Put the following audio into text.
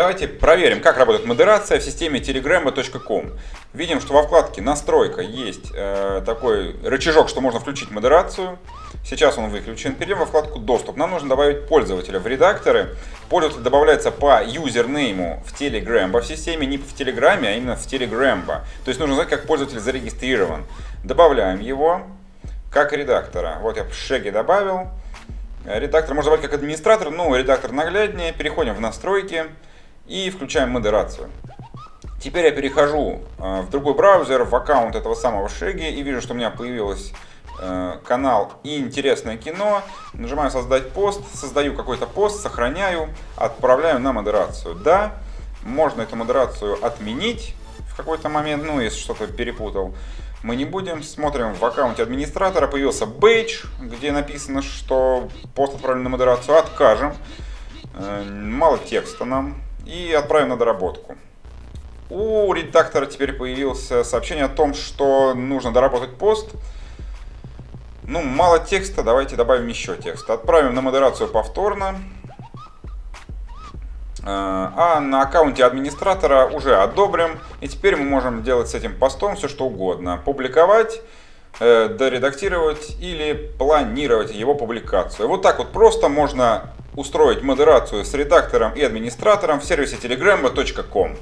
Давайте проверим, как работает модерация в системе telegramma.com. Видим, что во вкладке «Настройка» есть э, такой рычажок, что можно включить модерацию. Сейчас он выключен. Перейдем во вкладку «Доступ». Нам нужно добавить пользователя в редакторы. Пользователь добавляется по юзернейму в Telegram в системе, не в Телеграме, а именно в Telegram. То есть нужно знать, как пользователь зарегистрирован. Добавляем его как редактора. Вот я в шеге добавил. Редактор можно добавить как администратор, но редактор нагляднее. Переходим в настройки и включаем модерацию. Теперь я перехожу э, в другой браузер, в аккаунт этого самого Шеги и вижу, что у меня появился э, канал интересное кино. Нажимаю создать пост, создаю какой-то пост, сохраняю, отправляю на модерацию. Да, можно эту модерацию отменить в какой-то момент, ну если что-то перепутал. Мы не будем, смотрим в аккаунте администратора, появился бейдж, где написано, что пост отправлен на модерацию, откажем. Э, мало текста нам, и отправим на доработку. У редактора теперь появилось сообщение о том, что нужно доработать пост. Ну, мало текста, давайте добавим еще текст. Отправим на модерацию повторно. А, а на аккаунте администратора уже одобрим. И теперь мы можем делать с этим постом все что угодно. Публиковать, э, доредактировать или планировать его публикацию. Вот так вот просто можно устроить модерацию с редактором и администратором в сервисе telegramma.com.